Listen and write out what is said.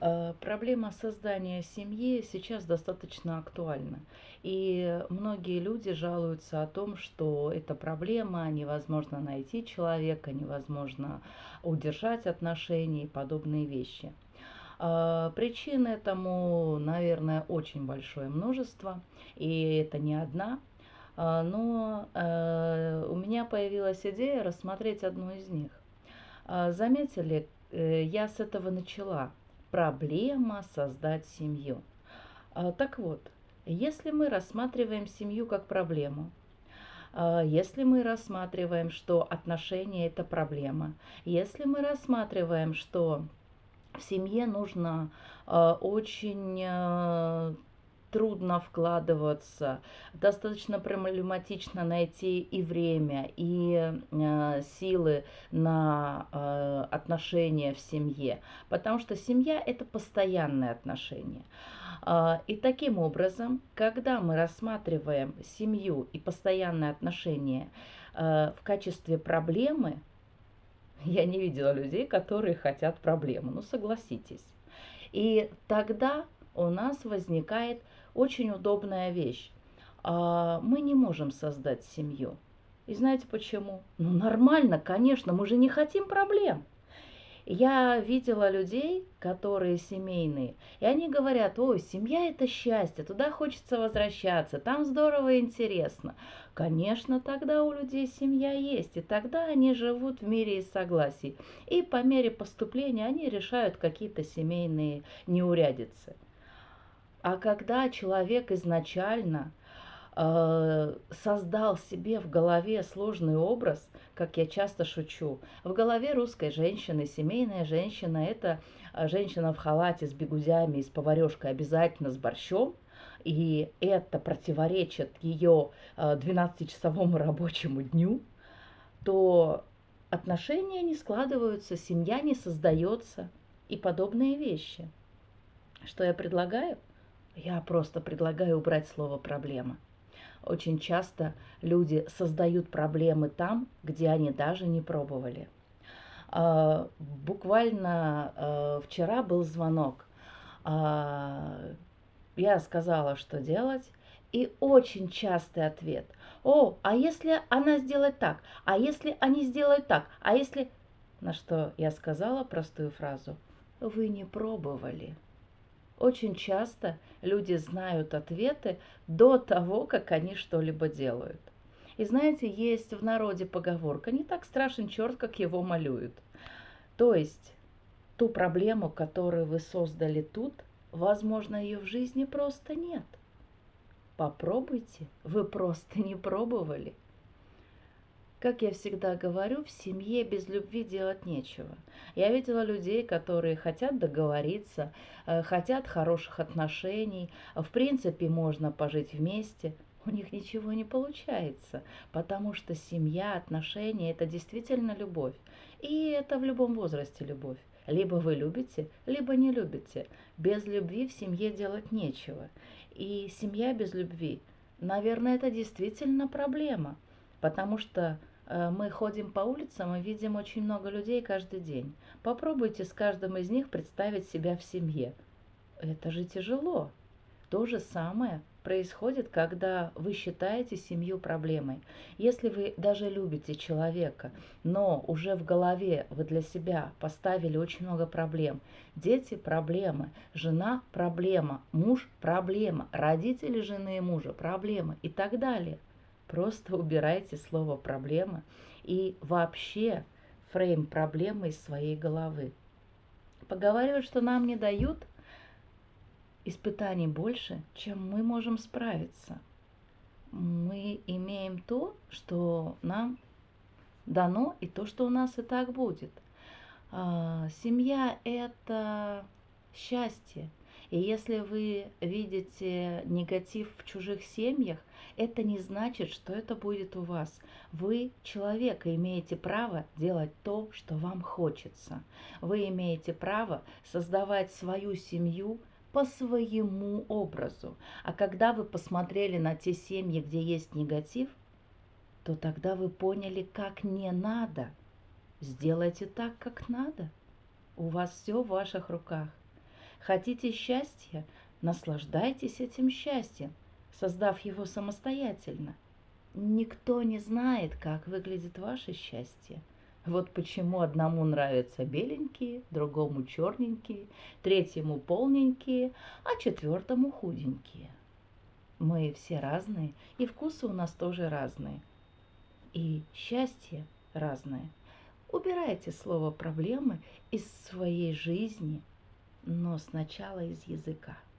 Э, проблема создания семьи сейчас достаточно актуальна. И многие люди жалуются о том, что эта проблема, невозможно найти человека, невозможно удержать отношения и подобные вещи. Э, причин этому, наверное, очень большое множество, и это не одна. Э, но у меня появилась идея рассмотреть одну из них. Заметили, я с этого начала – проблема создать семью. А, так вот, если мы рассматриваем семью как проблему, а, если мы рассматриваем, что отношения это проблема, если мы рассматриваем, что в семье нужно а, очень трудно вкладываться, достаточно проблематично найти и время, и э, силы на э, отношения в семье, потому что семья это постоянные отношения. Э, и таким образом, когда мы рассматриваем семью и постоянные отношения э, в качестве проблемы, я не видела людей, которые хотят проблемы, ну согласитесь. И тогда у нас возникает очень удобная вещь. А мы не можем создать семью. И знаете почему? Ну нормально, конечно, мы же не хотим проблем. Я видела людей, которые семейные, и они говорят, ой, семья это счастье, туда хочется возвращаться, там здорово и интересно. Конечно, тогда у людей семья есть, и тогда они живут в мире и согласии. И по мере поступления они решают какие-то семейные неурядицы. А когда человек изначально э, создал себе в голове сложный образ, как я часто шучу, в голове русской женщины, семейная женщина – это э, женщина в халате с бегудями и с поварешкой обязательно с борщом, и это противоречит ее 12-часовому э, рабочему дню, то отношения не складываются, семья не создается и подобные вещи. Что я предлагаю? Я просто предлагаю убрать слово «проблема». Очень часто люди создают проблемы там, где они даже не пробовали. А, буквально а, вчера был звонок. А, я сказала, что делать, и очень частый ответ. О, а если она сделает так? А если они сделают так? А если... На что я сказала простую фразу. Вы не пробовали. Очень часто люди знают ответы до того, как они что-либо делают. И знаете, есть в народе поговорка «не так страшен черт, как его малюют». То есть ту проблему, которую вы создали тут, возможно, ее в жизни просто нет. Попробуйте, вы просто не пробовали. Как я всегда говорю, в семье без любви делать нечего. Я видела людей, которые хотят договориться, э, хотят хороших отношений, в принципе можно пожить вместе. У них ничего не получается, потому что семья, отношения – это действительно любовь. И это в любом возрасте любовь. Либо вы любите, либо не любите. Без любви в семье делать нечего. И семья без любви, наверное, это действительно проблема, потому что Э, мы ходим по улицам и видим очень много людей каждый день. Попробуйте с каждым из них представить себя в семье. Это же тяжело. То же самое происходит, когда вы считаете семью проблемой. Если вы даже любите человека, но уже в голове вы для себя поставили очень много проблем. Дети – проблемы, жена – проблема, муж – проблема, родители жены и мужа – проблема и так далее – Просто убирайте слово «проблема» и вообще фрейм проблемы из своей головы. Поговаривают, что нам не дают испытаний больше, чем мы можем справиться. Мы имеем то, что нам дано, и то, что у нас и так будет. А, семья – это счастье, и если вы видите негатив в чужих семьях, это не значит, что это будет у вас. Вы, человек, имеете право делать то, что вам хочется. Вы имеете право создавать свою семью по своему образу. А когда вы посмотрели на те семьи, где есть негатив, то тогда вы поняли, как не надо. Сделайте так, как надо. У вас все в ваших руках. Хотите счастья? Наслаждайтесь этим счастьем, создав его самостоятельно. Никто не знает, как выглядит ваше счастье. Вот почему одному нравятся беленькие, другому черненькие, третьему полненькие, а четвертому худенькие. Мы все разные, и вкусы у нас тоже разные. И счастье разное. Убирайте слово «проблемы» из своей жизни, но сначала из языка –